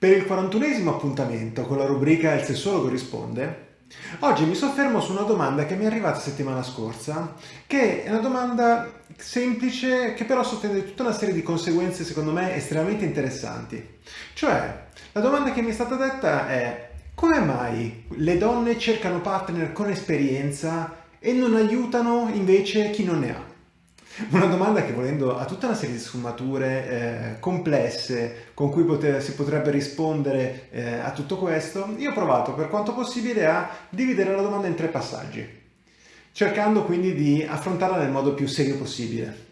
Per il 41esimo appuntamento con la rubrica Il sessuologo risponde, oggi mi soffermo su una domanda che mi è arrivata settimana scorsa, che è una domanda semplice che però sottende tutta una serie di conseguenze secondo me estremamente interessanti. Cioè, la domanda che mi è stata detta è come mai le donne cercano partner con esperienza e non aiutano invece chi non ne ha? Una domanda che volendo ha tutta una serie di sfumature eh, complesse con cui poter, si potrebbe rispondere eh, a tutto questo, io ho provato per quanto possibile a dividere la domanda in tre passaggi, cercando quindi di affrontarla nel modo più serio possibile.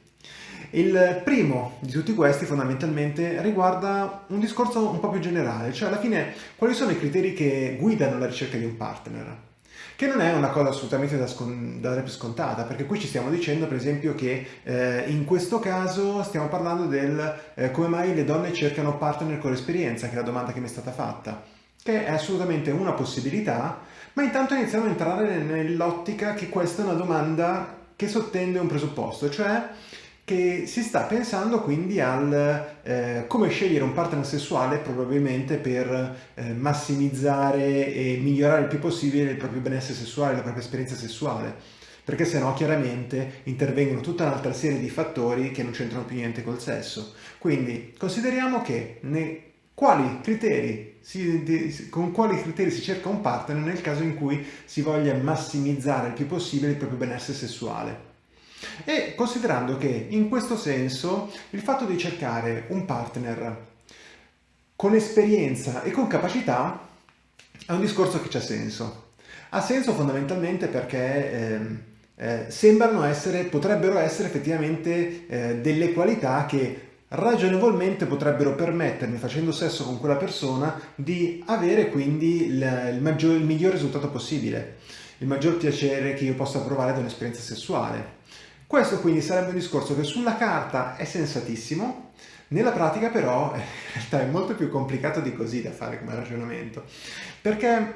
Il primo di tutti questi fondamentalmente riguarda un discorso un po' più generale, cioè alla fine quali sono i criteri che guidano la ricerca di un partner che non è una cosa assolutamente da, dare per scontata, perché qui ci stiamo dicendo per esempio che eh, in questo caso stiamo parlando del eh, come mai le donne cercano partner con l'esperienza, che è la domanda che mi è stata fatta, che è assolutamente una possibilità, ma intanto iniziamo a entrare nell'ottica che questa è una domanda che sottende un presupposto, cioè che si sta pensando quindi al eh, come scegliere un partner sessuale probabilmente per eh, massimizzare e migliorare il più possibile il proprio benessere sessuale, la propria esperienza sessuale perché se no chiaramente intervengono tutta un'altra serie di fattori che non c'entrano più niente col sesso. Quindi consideriamo che ne, quali criteri si, di, con quali criteri si cerca un partner nel caso in cui si voglia massimizzare il più possibile il proprio benessere sessuale. E considerando che in questo senso il fatto di cercare un partner con esperienza e con capacità è un discorso che c'ha senso. Ha senso fondamentalmente perché eh, eh, sembrano essere, potrebbero essere effettivamente eh, delle qualità che ragionevolmente potrebbero permettermi, facendo sesso con quella persona, di avere quindi il, il, maggior, il miglior risultato possibile, il maggior piacere che io possa provare da un'esperienza sessuale. Questo quindi sarebbe un discorso che sulla carta è sensatissimo, nella pratica però in realtà è molto più complicato di così da fare come ragionamento, perché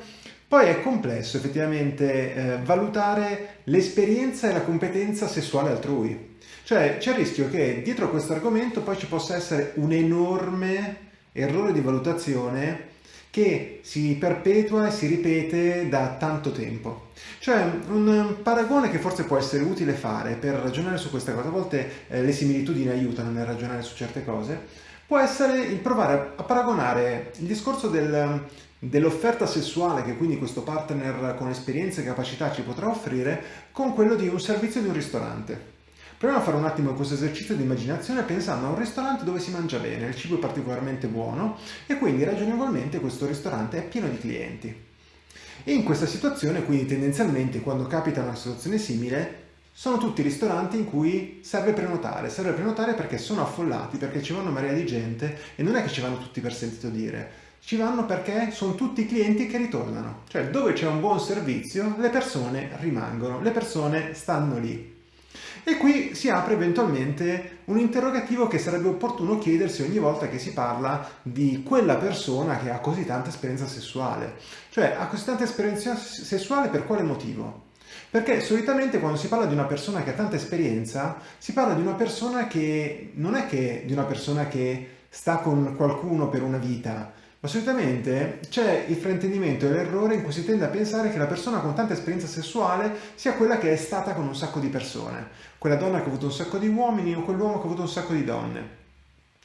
poi è complesso effettivamente eh, valutare l'esperienza e la competenza sessuale altrui. Cioè c'è il rischio che dietro questo argomento poi ci possa essere un enorme errore di valutazione che si perpetua e si ripete da tanto tempo. Cioè un paragone che forse può essere utile fare per ragionare su questa cosa, a volte eh, le similitudini aiutano nel ragionare su certe cose, può essere il provare a paragonare il discorso del, dell'offerta sessuale che quindi questo partner con esperienza e capacità ci potrà offrire con quello di un servizio di un ristorante. Proviamo a fare un attimo questo esercizio di immaginazione pensando a un ristorante dove si mangia bene, il cibo è particolarmente buono e quindi ragionevolmente questo ristorante è pieno di clienti. In questa situazione, quindi tendenzialmente quando capita una situazione simile, sono tutti ristoranti in cui serve prenotare, serve prenotare perché sono affollati, perché ci vanno marea di gente e non è che ci vanno tutti per sentito dire, ci vanno perché sono tutti clienti che ritornano. Cioè dove c'è un buon servizio le persone rimangono, le persone stanno lì. E qui si apre eventualmente un interrogativo che sarebbe opportuno chiedersi ogni volta che si parla di quella persona che ha così tanta esperienza sessuale. Cioè, ha così tanta esperienza sessuale per quale motivo? Perché solitamente quando si parla di una persona che ha tanta esperienza, si parla di una persona che non è che di una persona che sta con qualcuno per una vita, ma solitamente c'è il fraintendimento e l'errore in cui si tende a pensare che la persona con tanta esperienza sessuale sia quella che è stata con un sacco di persone, quella donna che ha avuto un sacco di uomini o quell'uomo che ha avuto un sacco di donne.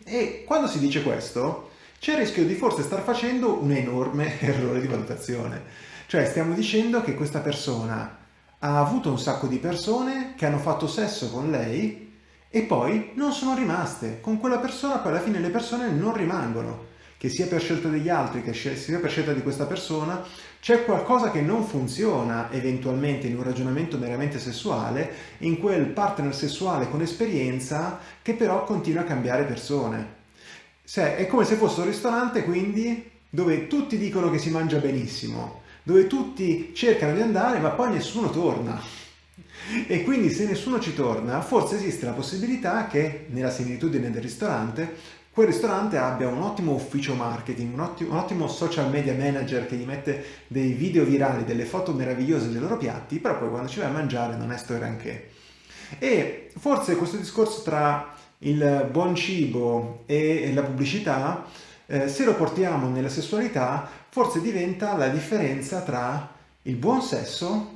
E quando si dice questo, c'è il rischio di forse star facendo un enorme errore di valutazione. Cioè stiamo dicendo che questa persona ha avuto un sacco di persone che hanno fatto sesso con lei e poi non sono rimaste. Con quella persona poi alla fine le persone non rimangono che sia per scelta degli altri, che sia per scelta di questa persona, c'è qualcosa che non funziona eventualmente in un ragionamento meramente sessuale, in quel partner sessuale con esperienza che però continua a cambiare persone. Se, è come se fosse un ristorante quindi dove tutti dicono che si mangia benissimo, dove tutti cercano di andare ma poi nessuno torna. E quindi se nessuno ci torna, forse esiste la possibilità che, nella similitudine del ristorante, quel ristorante abbia un ottimo ufficio marketing, un ottimo, un ottimo, social media manager che gli mette dei video virali, delle foto meravigliose dei loro piatti, però poi quando ci vai a mangiare non è sto granché. E forse questo discorso tra il buon cibo e la pubblicità eh, se lo portiamo nella sessualità, forse diventa la differenza tra il buon sesso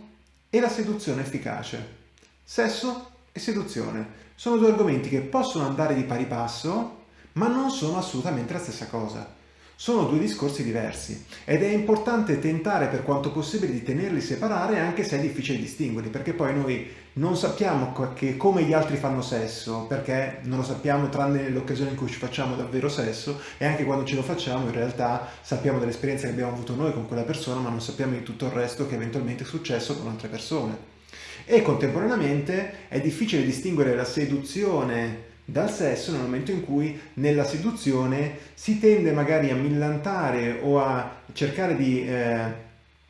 e la seduzione efficace. Sesso e seduzione sono due argomenti che possono andare di pari passo, ma non sono assolutamente la stessa cosa. Sono due discorsi diversi ed è importante tentare per quanto possibile di tenerli separati anche se è difficile distinguerli perché poi noi non sappiamo come gli altri fanno sesso perché non lo sappiamo tranne nell'occasione in cui ci facciamo davvero sesso e anche quando ce lo facciamo in realtà sappiamo dell'esperienza che abbiamo avuto noi con quella persona ma non sappiamo di tutto il resto che eventualmente è successo con altre persone e contemporaneamente è difficile distinguere la seduzione dal sesso nel momento in cui nella seduzione si tende magari a millantare o a cercare di eh,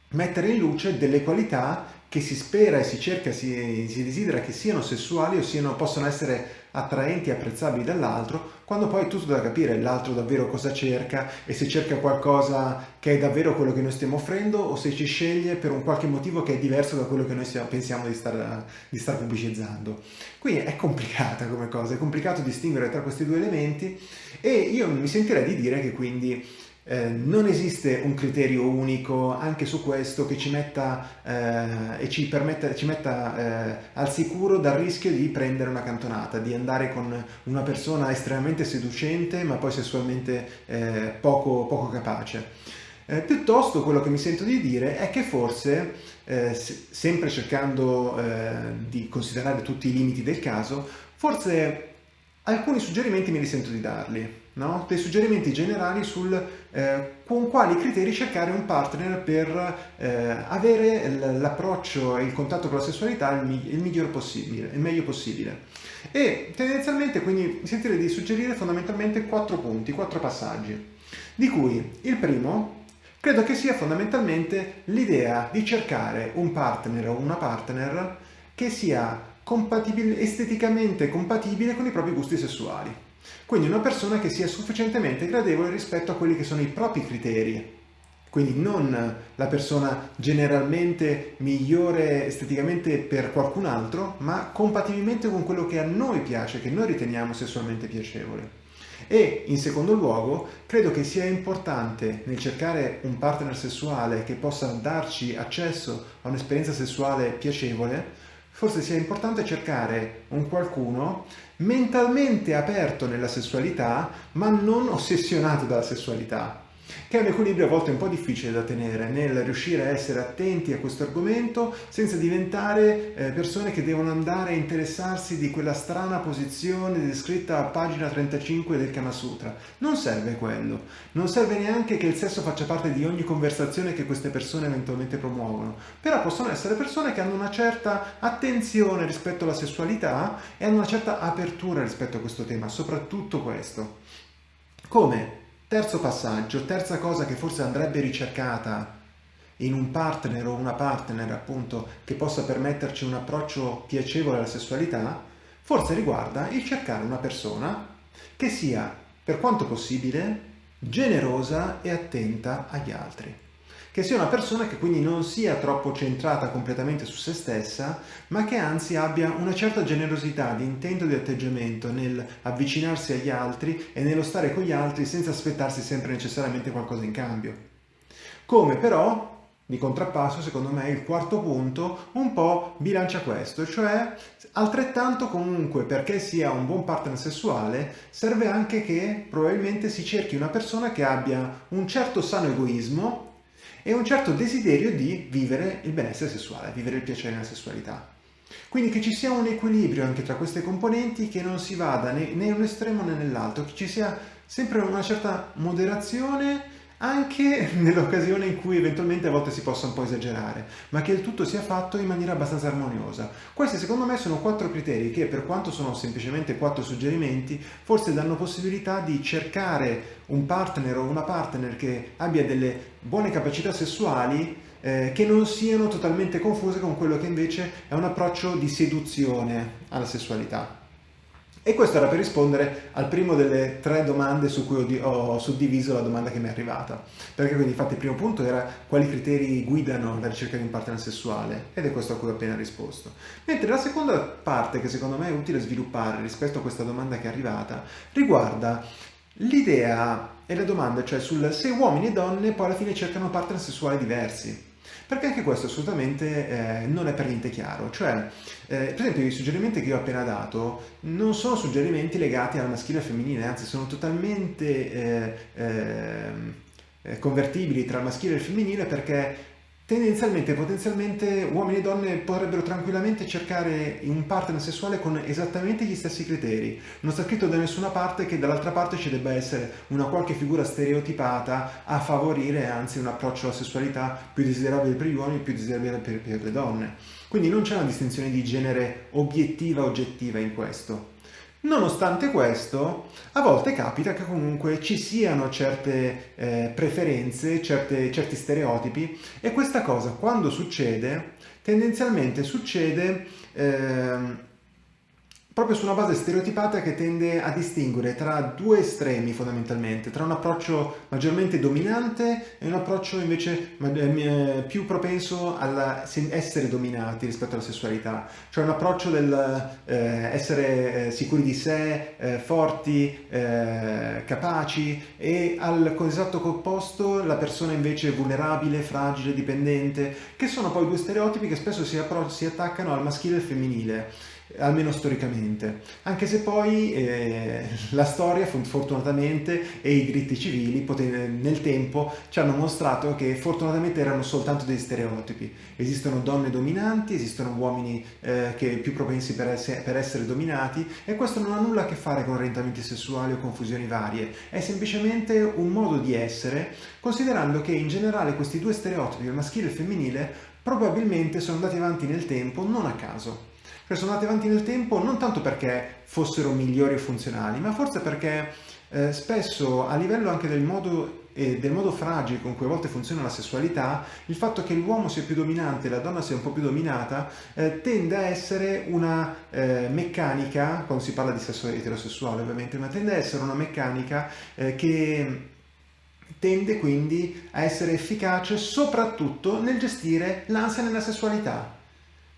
mettere in luce delle qualità che si spera e si cerca, si, si desidera che siano sessuali o siano, possono essere attraenti e apprezzabili dall'altro, quando poi è tutto da capire l'altro davvero cosa cerca e se cerca qualcosa che è davvero quello che noi stiamo offrendo o se ci sceglie per un qualche motivo che è diverso da quello che noi stiamo, pensiamo di star, di star pubblicizzando. Quindi è complicata come cosa, è complicato distinguere tra questi due elementi e io mi sentirei di dire che quindi eh, non esiste un criterio unico anche su questo che ci metta eh, e ci, permetta, ci metta eh, al sicuro dal rischio di prendere una cantonata, di andare con una persona estremamente seducente ma poi sessualmente eh, poco, poco capace. Eh, piuttosto quello che mi sento di dire è che forse, eh, sempre cercando di considerare tutti i limiti del caso, forse alcuni suggerimenti me li sento di darli no? dei suggerimenti generali sul eh, con quali criteri cercare un partner per eh, avere l'approccio e il contatto con la sessualità il, il, miglior possibile, il meglio possibile. E tendenzialmente quindi mi sentirei di suggerire fondamentalmente quattro punti, quattro passaggi, di cui il primo credo che sia fondamentalmente l'idea di cercare un partner o una partner che sia compatibile, esteticamente compatibile con i propri gusti sessuali. Quindi una persona che sia sufficientemente gradevole rispetto a quelli che sono i propri criteri. Quindi non la persona generalmente migliore esteticamente per qualcun altro, ma compatibilmente con quello che a noi piace, che noi riteniamo sessualmente piacevole. E in secondo luogo, credo che sia importante nel cercare un partner sessuale che possa darci accesso a un'esperienza sessuale piacevole, forse sia importante cercare un qualcuno mentalmente aperto nella sessualità, ma non ossessionato dalla sessualità che è un equilibrio a volte un po' difficile da tenere nel riuscire a essere attenti a questo argomento senza diventare eh, persone che devono andare a interessarsi di quella strana posizione descritta a pagina 35 del Kama Sutra. Non serve quello, non serve neanche che il sesso faccia parte di ogni conversazione che queste persone eventualmente promuovono, però possono essere persone che hanno una certa attenzione rispetto alla sessualità e hanno una certa apertura rispetto a questo tema, soprattutto questo. Come? Terzo passaggio, terza cosa che forse andrebbe ricercata in un partner o una partner appunto che possa permetterci un approccio piacevole alla sessualità, forse riguarda il cercare una persona che sia, per quanto possibile, generosa e attenta agli altri che sia una persona che quindi non sia troppo centrata completamente su se stessa, ma che anzi abbia una certa generosità di intento e di atteggiamento nel avvicinarsi agli altri e nello stare con gli altri senza aspettarsi sempre necessariamente qualcosa in cambio. Come però di contrappasso, secondo me, il quarto punto un po' bilancia questo, cioè altrettanto comunque perché sia un buon partner sessuale serve anche che probabilmente si cerchi una persona che abbia un certo sano egoismo e un certo desiderio di vivere il benessere sessuale, vivere il piacere nella sessualità. Quindi che ci sia un equilibrio anche tra queste componenti, che non si vada né, in un estremo né nell'altro, che ci sia sempre una certa moderazione anche nell'occasione in cui eventualmente a volte si possa un po' esagerare, ma che il tutto sia fatto in maniera abbastanza armoniosa. Questi secondo me sono quattro criteri che per quanto sono semplicemente quattro suggerimenti, forse danno possibilità di cercare un partner o una partner che abbia delle buone capacità sessuali eh, che non siano totalmente confuse con quello che invece è un approccio di seduzione alla sessualità. E questo era per rispondere al primo delle tre domande su cui ho, suddiviso la domanda che mi è arrivata. Perché quindi infatti il primo punto era quali criteri guidano la ricerca di un partner sessuale ed è questo a cui ho appena risposto. Mentre la seconda parte che secondo me è utile sviluppare rispetto a questa domanda che è arrivata riguarda l'idea è la domanda, cioè sul se uomini e donne poi alla fine cercano partner sessuali diversi. Perché anche questo assolutamente eh, non è per niente chiaro. Cioè, eh, per esempio, i suggerimenti che io ho appena dato non sono suggerimenti legati al maschile e al femminile, anzi sono totalmente eh, ehm, eh convertibili tra il maschile e il femminile perché tendenzialmente, potenzialmente, uomini e donne potrebbero tranquillamente cercare un partner sessuale con esattamente gli stessi criteri. Non sta scritto da nessuna parte che dall'altra parte ci debba essere una qualche figura stereotipata a favorire anzi un approccio alla sessualità più desiderabile per gli uomini e più desiderabile per, per le donne. Quindi non c'è una distinzione di genere obiettiva oggettiva in questo. Nonostante questo, a volte capita che comunque ci siano certe eh, preferenze, certe, certi stereotipi e questa cosa quando succede, tendenzialmente succede eh, proprio su una base stereotipata che tende a distinguere tra due estremi fondamentalmente, tra un approccio maggiormente dominante e un approccio invece eh, più propenso all'essere dominati rispetto alla sessualità, cioè un approccio del eh, essere eh, sicuri di sé, eh, forti, eh, capaci e al esatto opposto la persona invece vulnerabile, fragile, dipendente, che sono poi due stereotipi che spesso si, si attaccano al maschile e al femminile almeno storicamente, anche se poi eh, la storia fortunatamente e i diritti civili nel tempo ci hanno mostrato che fortunatamente erano soltanto dei stereotipi. Esistono donne dominanti, esistono uomini eh, che più propensi per essere, per essere dominati e questo non ha nulla a che fare con orientamenti sessuali o confusioni varie, è semplicemente un modo di essere, considerando che in generale questi due stereotipi, il maschile e il femminile, probabilmente sono andati avanti nel tempo non a caso sono andate avanti nel tempo non tanto perché fossero migliori o funzionali, ma forse perché eh, spesso a livello anche del modo, eh, del modo fragile con cui a volte funziona la sessualità, il fatto che l'uomo sia più dominante e la donna sia un po' più dominata eh, tende a essere una eh, meccanica, quando si parla di sesso eterosessuale ovviamente, ma tende a essere una meccanica eh, che tende quindi a essere efficace soprattutto nel gestire l'ansia nella sessualità.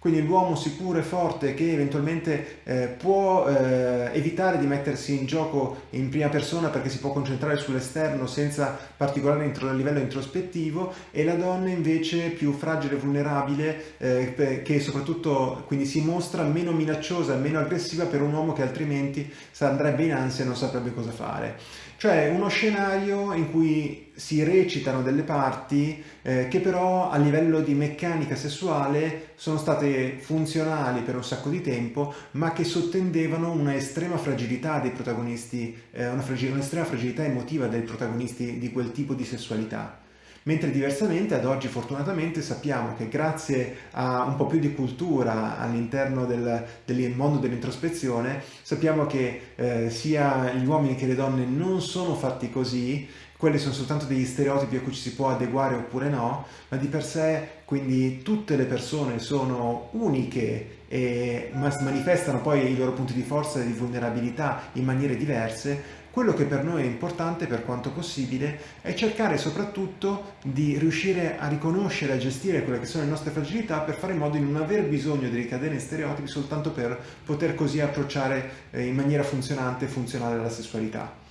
Quindi l'uomo sicuro e forte che eventualmente eh, può eh, evitare di mettersi in gioco in prima persona perché si può concentrare sull'esterno senza particolare intro livello introspettivo e la donna invece più fragile e vulnerabile eh, che soprattutto quindi si mostra meno minacciosa, meno aggressiva per un uomo che altrimenti andrebbe in ansia e non saprebbe cosa fare. Cioè uno scenario in cui si recitano delle parti eh, che però a livello di meccanica sessuale sono state funzionali per un sacco di tempo ma che sottendevano una estrema fragilità dei protagonisti, eh, una fragil un'estrema fragilità emotiva dei protagonisti di quel tipo di sessualità mentre diversamente ad oggi fortunatamente sappiamo che grazie a un po' più di cultura all'interno del, del, mondo dell'introspezione sappiamo che eh, sia gli uomini che le donne non sono fatti così quelli sono soltanto degli stereotipi a cui ci si può adeguare oppure no, ma di per sé quindi tutte le persone sono uniche e manifestano poi i loro punti di forza e di vulnerabilità in maniere diverse, quello che per noi è importante per quanto possibile è cercare soprattutto di riuscire a riconoscere, a gestire quelle che sono le nostre fragilità per fare in modo di non aver bisogno di ricadere in stereotipi soltanto per poter così approcciare eh, in maniera funzionante e funzionale la sessualità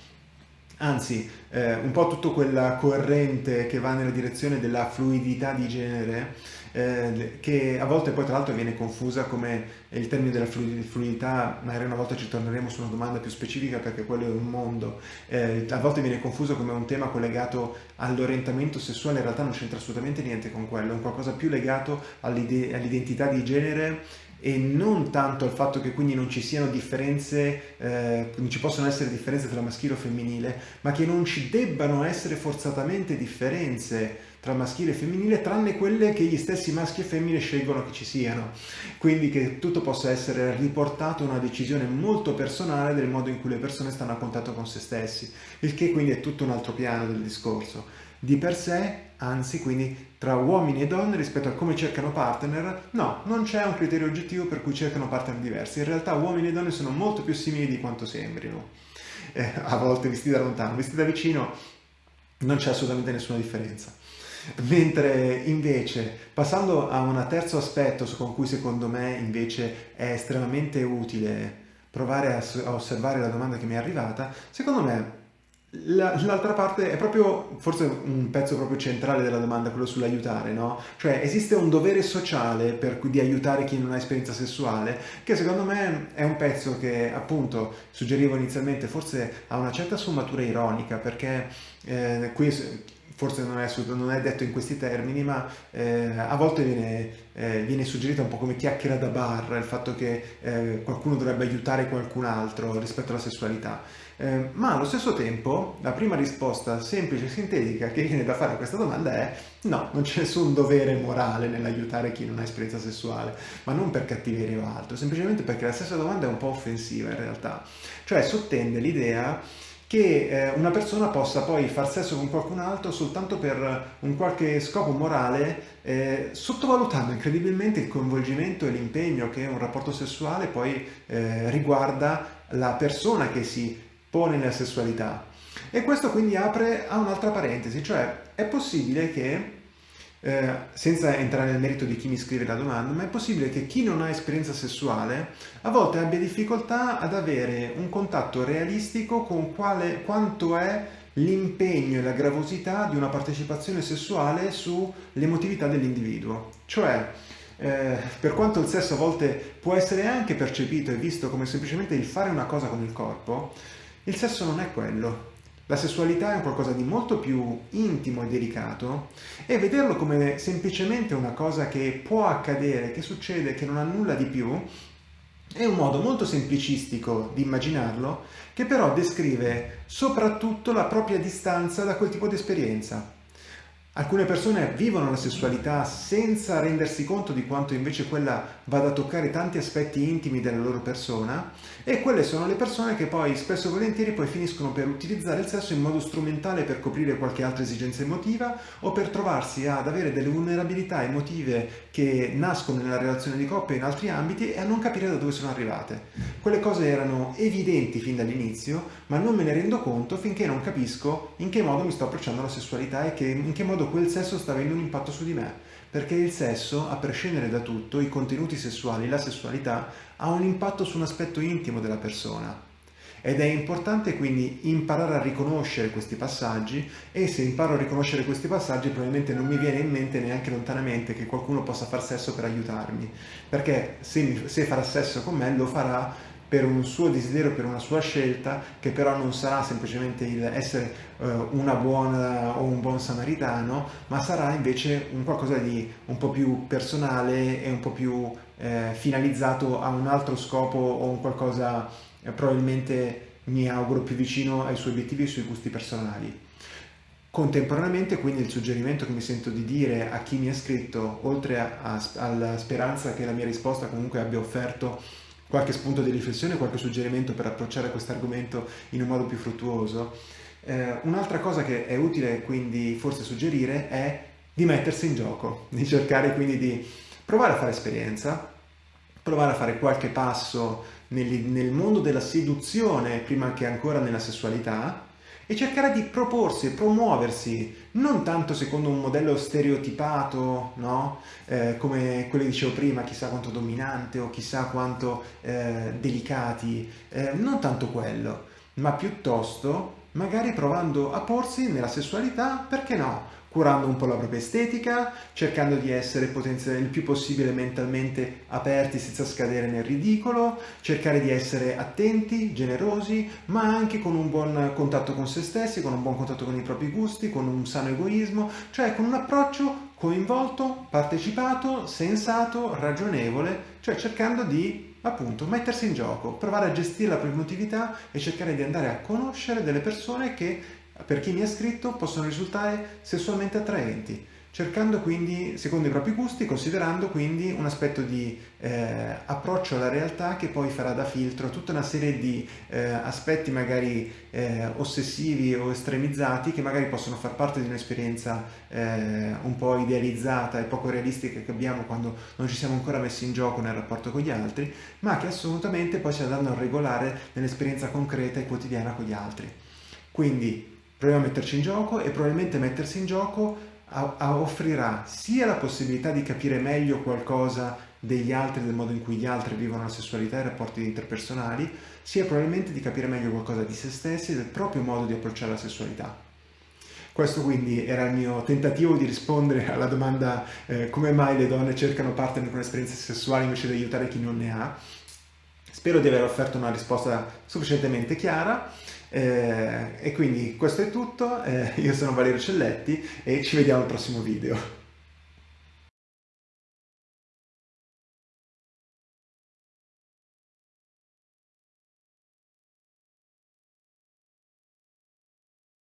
anzi eh, un po' tutto quella corrente che va nella direzione della fluidità di genere eh, che a volte poi tra l'altro viene confusa come il termine della fluidità, magari una volta ci torneremo su una domanda più specifica perché quello è un mondo, eh, a volte viene confuso come un tema collegato all'orientamento sessuale, in realtà non c'entra assolutamente niente con quello, è qualcosa più legato all'identità di genere e non tanto al fatto che quindi non ci siano differenze, eh, non ci possono essere differenze tra maschile o femminile, ma che non ci debbano essere forzatamente differenze tra maschile e femminile, tranne quelle che gli stessi maschi e femmine scelgono che ci siano. Quindi che tutto possa essere riportato a una decisione molto personale del modo in cui le persone stanno a contatto con se stessi, il che quindi è tutto un altro piano del discorso di per sé, anzi quindi tra uomini e donne rispetto a come cercano partner, no, non c'è un criterio oggettivo per cui cercano partner diversi. In realtà uomini e donne sono molto più simili di quanto sembrino, eh, a volte visti da lontano, visti da vicino non c'è assolutamente nessuna differenza. Mentre invece, passando a un terzo aspetto con cui secondo me invece è estremamente utile provare a, osservare la domanda che mi è arrivata, secondo me L'altra parte è proprio, forse un pezzo proprio centrale della domanda, quello sull'aiutare, no? Cioè esiste un dovere sociale per cui di aiutare chi non ha esperienza sessuale, che secondo me è un pezzo che appunto suggerivo inizialmente, forse ha una certa sfumatura ironica, perché eh, qui forse non è, non è, detto in questi termini, ma eh, a volte viene, eh, viene, suggerita un po' come chiacchiera da bar, il fatto che eh, qualcuno dovrebbe aiutare qualcun altro rispetto alla sessualità. Eh, ma allo stesso tempo la prima risposta semplice e sintetica che viene da fare a questa domanda è no, non c'è nessun dovere morale nell'aiutare chi non ha esperienza sessuale, ma non per cattiveria o altro, semplicemente perché la stessa domanda è un po' offensiva in realtà, cioè sottende l'idea che eh, una persona possa poi far sesso con qualcun altro soltanto per un qualche scopo morale, eh, sottovalutando incredibilmente il coinvolgimento e l'impegno che un rapporto sessuale poi eh, riguarda la persona che si pone nella sessualità. E questo quindi apre a un'altra parentesi, cioè è possibile che, eh, senza entrare nel merito di chi mi scrive la domanda, ma è possibile che chi non ha esperienza sessuale a volte abbia difficoltà ad avere un contatto realistico con quale, quanto è l'impegno e la gravosità di una partecipazione sessuale sull'emotività dell'individuo. Cioè, eh, per quanto il sesso a volte può essere anche percepito e visto come semplicemente il fare una cosa con il corpo, il sesso non è quello. La sessualità è un qualcosa di molto più intimo e delicato e vederlo come semplicemente una cosa che può accadere, che succede, che non ha nulla di più, è un modo molto semplicistico di immaginarlo che però descrive soprattutto la propria distanza da quel tipo di esperienza. Alcune persone vivono la sessualità senza rendersi conto di quanto invece quella vada a toccare tanti aspetti intimi della loro persona e quelle sono le persone che poi spesso e volentieri poi finiscono per utilizzare il sesso in modo strumentale per coprire qualche altra esigenza emotiva o per trovarsi ad avere delle vulnerabilità emotive che nascono nella relazione di coppia in altri ambiti e a non capire da dove sono arrivate. Quelle cose erano evidenti fin dall'inizio ma non me ne rendo conto finché non capisco in che modo mi sto approcciando alla sessualità e che, in che modo modo quel sesso sta avendo un impatto su di me, perché il sesso, a prescindere da tutto, i contenuti sessuali, la sessualità, ha un impatto su un aspetto intimo della persona. Ed è importante quindi imparare a riconoscere questi passaggi e se imparo a riconoscere questi passaggi probabilmente non mi viene in mente neanche lontanamente che qualcuno possa far sesso per aiutarmi, perché se, mi, se farà sesso con me lo farà per un suo desiderio, per una sua scelta, che però non sarà semplicemente il essere eh, una buona o un buon samaritano, ma sarà invece un qualcosa di un po' più personale e un po' più eh, finalizzato a un altro scopo o un qualcosa eh, probabilmente mi auguro più vicino ai suoi obiettivi e ai suoi gusti personali. Contemporaneamente quindi il suggerimento che mi sento di dire a chi mi ha scritto, oltre a, a, alla speranza che la mia risposta comunque abbia offerto qualche spunto di riflessione, qualche suggerimento per approcciare questo argomento in un modo più fruttuoso. Eh, un'altra cosa che è utile quindi forse suggerire è di mettersi in gioco, di cercare quindi di provare a fare esperienza, provare a fare qualche passo nel, nel mondo della seduzione prima che ancora nella sessualità, e cercare di proporsi promuoversi non tanto secondo un modello stereotipato, no? eh, come quello che dicevo prima, chissà quanto dominante o chissà quanto eh, delicati, eh, non tanto quello, ma piuttosto magari provando a porsi nella sessualità, perché no? Curando un po' la propria estetica, cercando di essere il più possibile mentalmente aperti senza scadere nel ridicolo, cercare di essere attenti, generosi, ma anche con un buon contatto con se stessi, con un buon contatto con i propri gusti, con un sano egoismo, cioè con un approccio coinvolto, partecipato, sensato, ragionevole, cioè cercando di appunto mettersi in gioco, provare a gestire la propria emotività e cercare di andare a conoscere delle persone che per chi mi ha scritto possono risultare sessualmente attraenti, cercando quindi, secondo i propri gusti, considerando quindi un aspetto di eh, approccio alla realtà che poi farà da filtro tutta una serie di eh, aspetti magari eh, ossessivi o estremizzati che magari possono far parte di un'esperienza eh, un po' idealizzata e poco realistica che abbiamo quando non ci siamo ancora messi in gioco nel rapporto con gli altri, ma che assolutamente poi si andranno a regolare nell'esperienza concreta e quotidiana con gli altri. Quindi proviamo a metterci in gioco e probabilmente mettersi in gioco offrirà sia la possibilità di capire meglio qualcosa degli altri, del modo in cui gli altri vivono la sessualità e i rapporti interpersonali, sia probabilmente di capire meglio qualcosa di se stessi e del proprio modo di approcciare la sessualità. Questo quindi era il mio tentativo di rispondere alla domanda eh, come mai le donne cercano partner con esperienze sessuali invece di aiutare chi non ne ha. Spero di aver offerto una risposta sufficientemente chiara eh, e quindi questo è tutto. Eh, io sono Valerio Celletti e ci vediamo al prossimo video.